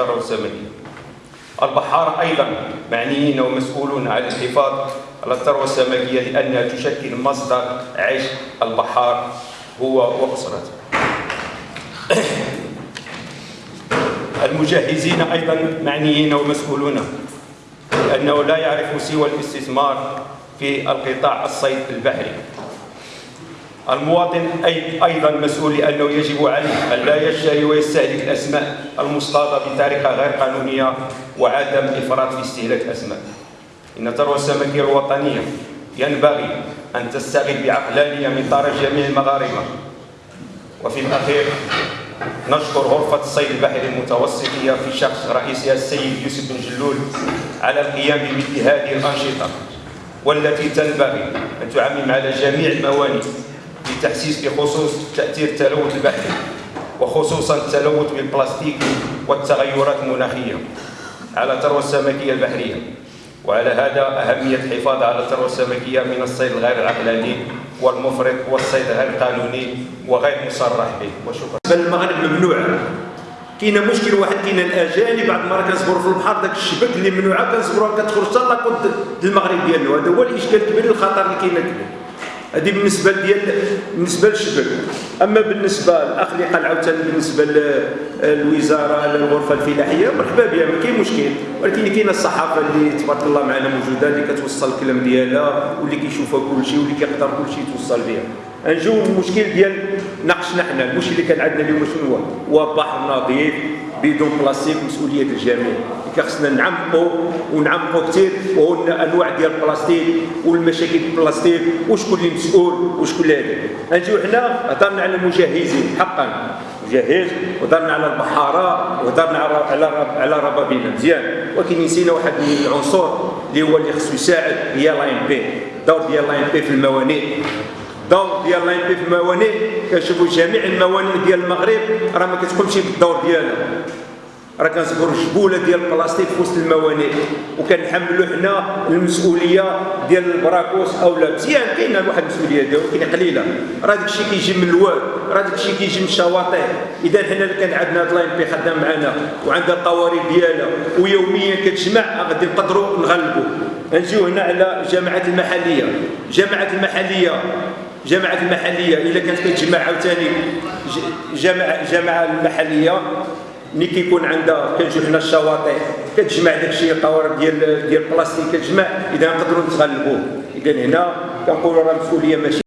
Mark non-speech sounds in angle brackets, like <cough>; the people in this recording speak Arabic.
الثروة السمكية البحارة أيضا معنيين ومسؤولون على الحفاظ. على الثروة السمكية لأنها تشكل مصدر عيش البحار هو وأسرته. <coughs> المجهزين أيضا معنيين ومسؤولون لأنه لا يعرف سوى الاستثمار في القطاع الصيد البحري. المواطن أي أيضا مسؤول لأنه يجب عليه أن لا يشتري ويستهلك الأسماك المصطادة بطريقة غير قانونية وعدم الإفراط في استهلاك الأسماك إن الثروة السمكية الوطنية ينبغي أن تستغل بعقلانية من طرف جميع المغاربة. وفي الأخير نشكر غرفة الصيد البحري المتوسطية في شخص رئيسها السيد يوسف بن جلول على القيام بمثل هذه الأنشطة والتي تنبغي أن تعمم على جميع الموانئ للتحسيس بخصوص تأثير التلوث البحري وخصوصا التلوث بالبلاستيك والتغيرات المناخية على الثروة السمكية البحرية. وعلى هذا أهمية الحفاظ على الثروة السمكية من الصيد الغير العقلاني والمفرط والصيد غير القانوني وغير مصرح به. وشكرا. المغرب ممنوع. كاين مشكل واحد كاين الاجانب بعض المرات كنصبروا في البحر داك الشبك اللي ممنوعه كنصبروها كتخرج حتى لاكود المغرب ديالو هذا هو الإشكال الكبير الخطر اللي كاين كبير هذه بالنسبة ديال بالنسبة للشبك أما بالنسبة الاخ قال عاوتاني بالنسبة للوزارة للغرفة الفلاحية مرحبا بها ما كاين مشكل. ولكن كاينة الصحافة اللي تبارك الله معنا موجودة اللي كتوصل الكلام ديالها واللي كيشوفها كل شيء واللي كيقدر كل شيء توصل بها. نجيو المشكل ديال ناقشنا حنا المشكل اللي كان عندنا اليوم شنو هو؟ هو بحر نظيف بدون بلاستيك مسؤولية الجميع. خصنا نعمقوا ونعمقوا كثير وهو أنواع ديال البلاستيك والمشاكل البلاستيك وشكون اللي مسؤول وشكون اللي هذا نجيو حنا هضرنا على المجهزين حقا. مجهز وهضرنا على البحارة وهضرنا على على على ربابينا مزيان. ولكن نسينا واحد العنصر اللي هو اللي خصو يساعد هي L'ANP. الدور ديال L'ANP في الموانئ. الدور ديال L'ANP في الموانئ كنشوفوا جميع الموانئ ديال المغرب راه ما كتقومش بالدور ديالها راه كنصبروا جبولة ديال البلاستيك في وسط الموانئ وكنحملوا حنا المسؤولية ديال البراكوس أو لا. مزيان كاينة واحد المسؤولية ديالو ولكن قليلة. راه داك الشيء كيجي من الواد راه داك الشيء كيجي من الشواطئ. إذا حنا كان عندنا هاد L'ANP خدام معنا وعندها القوارب ديالها ويوميا كتجمع غادي نقدروا نغلبوا نجيو هنا على الجماعات المحلية. الجماعات المحلية جماعة المحلية إذا كانت كتجمع عاوتاني جامعة المحلية. ملي كيكون عندها كنجيو حنا الشواطئ كتجمع داكشي القوارب ديال ديال البلاستيك كتجمع إذا نقدروا نتغلبوا. إذا هنا كنقولوا راه المسؤوليه ماشي